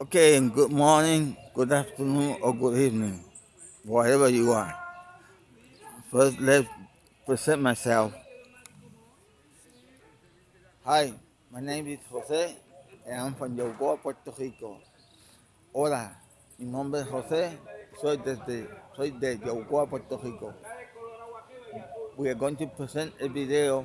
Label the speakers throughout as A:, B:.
A: Okay, and good morning, good afternoon, or good evening, wherever you are. First, let's present myself. Hi, my name is Jose, and I'm from Yogoa, Puerto Rico. Hola, mi nombre es José, soy, desde, soy de Yogoa, Puerto Rico. We are going to present a video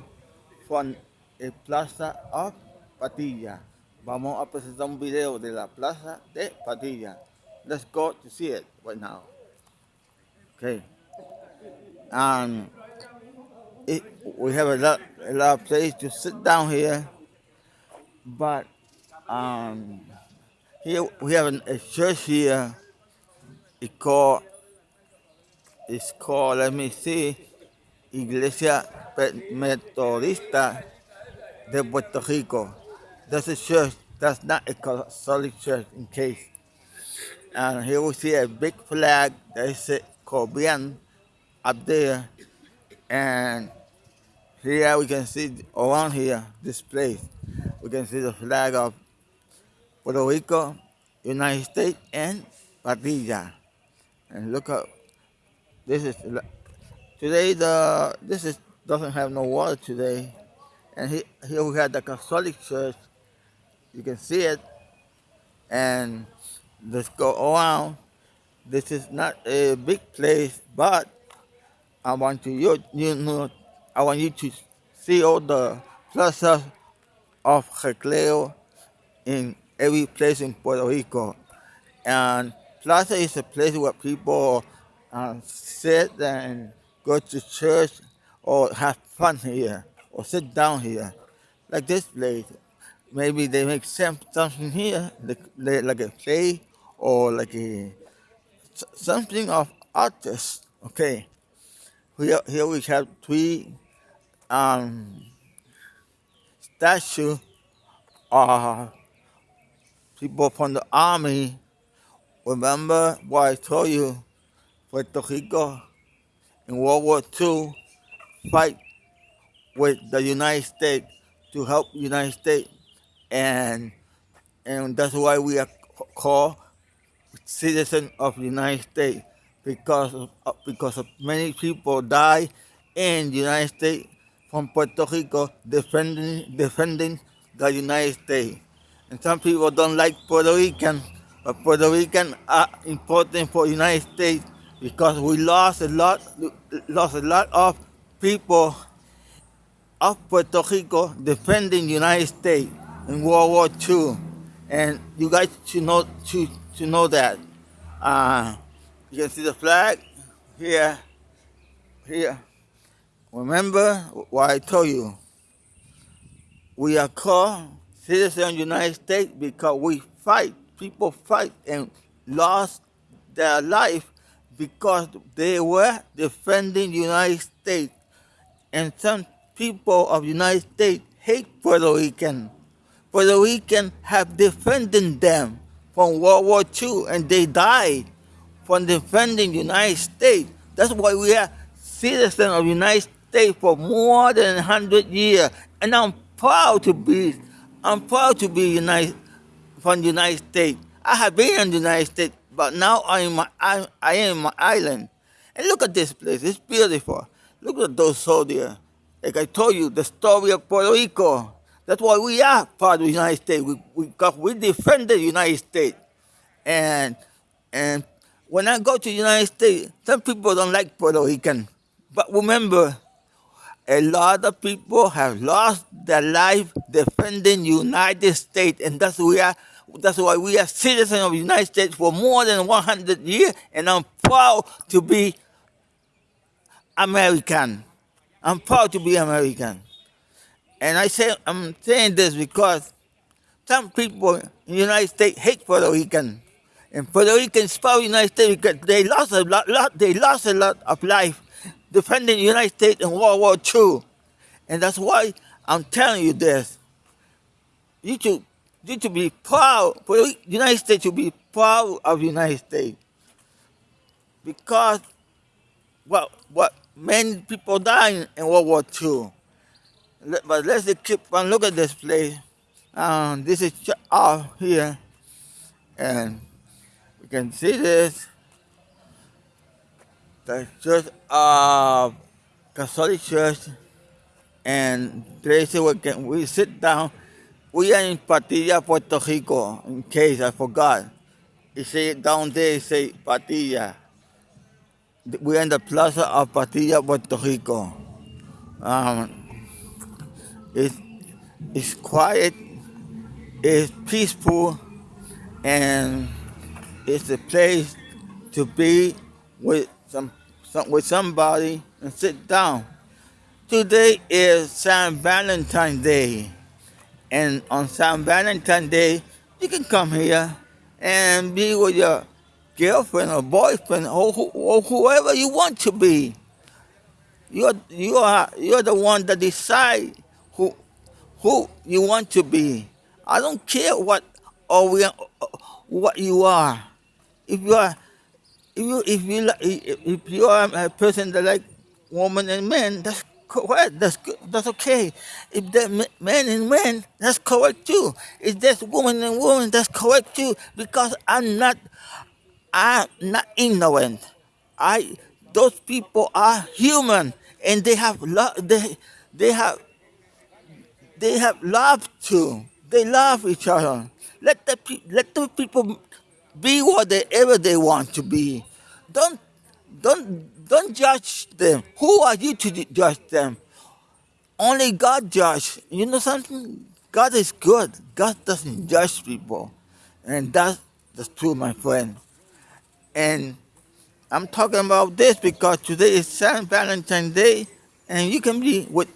A: from the Plaza of Patilla. Vamos a presentar un video de la Plaza de Patilla. Let's go to see it right now. Okay. It, we have a lot, a lot of place to sit down here, but um, here we have an, a church here. It's called, it's called, let me see, Iglesia Metodista de Puerto Rico. That's a church, that's not a Catholic church in case. And here we see a big flag that is called Bien up there. And here we can see around here, this place, we can see the flag of Puerto Rico, United States, and Patilla. And look up, this is, today the, this is, doesn't have no water today. And he, here we have the Catholic Church, you can see it. And let's go around. This is not a big place, but I want you, you know, I want you to see all the plazas of recreo in every place in Puerto Rico. And plaza is a place where people uh, sit and go to church or have fun here or sit down here. Like this place. Maybe they make something here, like, a play or like a something of artists. Okay. Here, here we have three um, statue of people from the army. Remember what I told you? Puerto Rico in World War II fight with the United States to help United States, and and that's why we are called citizens of the United States because of, uh, because of many people die in the United States from Puerto Rico defending defending the United States. And some people don't like Puerto Rican, but Puerto Rican are important for the United States because we lost a lot lost a lot of people of Puerto Rico defending United States in World War II. And you guys should know should, should know that. Uh, you can see the flag here, here. Remember what I told you. We are called citizens of the United States because we fight. People fight and lost their life because they were defending the United States. And some people of the United States hate Puerto Rican. Puerto Rican have defended them from World War II and they died from defending the United States. That's why we are citizens of the United States for more than 100 years. And I'm proud to be, I'm proud to be United, from the United States. I have been in the United States, but now I'm my, I, I am in my island. And look at this place, it's beautiful. Look at those soldiers. Like I told you, the story of Puerto Rico. That's why we are part of the United States. We, we, we defend the United States. And, and when I go to the United States, some people don't like Puerto Rican. But remember, a lot of people have lost their life defending the United States, and that's we are. That's why we are citizens of the United States for more than 100 years, and I'm proud to be American. I'm proud to be American. And I say I'm saying this because some people in the United States hate Puerto Rican. And Puerto Ricans fought the United States because they lost a lot, lot, they lost a lot of life defending the United States in World War II. And that's why I'm telling you this. You should, you should be proud, for the United States should be proud of the United States. Because well, what many people died in World War II. But let's keep on look at this place. Um, this is off here And you can see this, the church of Catholic Church, and say we can we sit down. We are in Patilla, Puerto Rico, in case I forgot. You see down there, it say Patilla. We're in the plaza of Patilla, Puerto Rico. Um, it's, it's quiet, it's peaceful, and it's a place to be with some, some with somebody and sit down. Today is San Valentine's Day, and on San Valentine's Day, you can come here and be with your girlfriend or boyfriend or, or whoever you want to be. You're you are you're the one that decide who who you want to be. I don't care what or we what you are. If you are if you if you if you are a person that like woman and men, that's correct. That's good. That's okay. If that men and men, that's correct too. If there's woman and woman, that's correct too. Because I'm not I'm not ignorant. I those people are human and they have love. They they have they have love too. They love each other. Let the let the people be whatever they want to be. Don't don't don't judge them. Who are you to judge them? Only God judge. You know something? God is good. God doesn't judge people, and that's the truth, my friend. And I'm talking about this because today is Saint Valentine's Day, and you can be with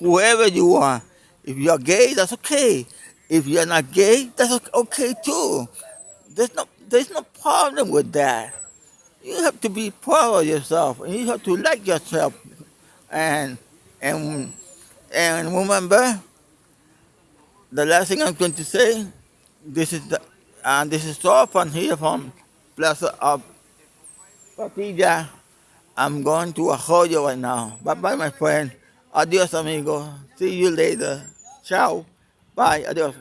A: whoever you are. If you're gay, that's okay. If you're not gay, that's okay too. There's no there's no problem with that. You have to be proud of yourself, and you have to like yourself, and and and remember the last thing I'm going to say. This is the and this is all from here from Plaza of Patilla. I'm going to Arroyo right now. Bye bye, my friend. Adios, amigo. See you later. Ciao. Bye. Adios.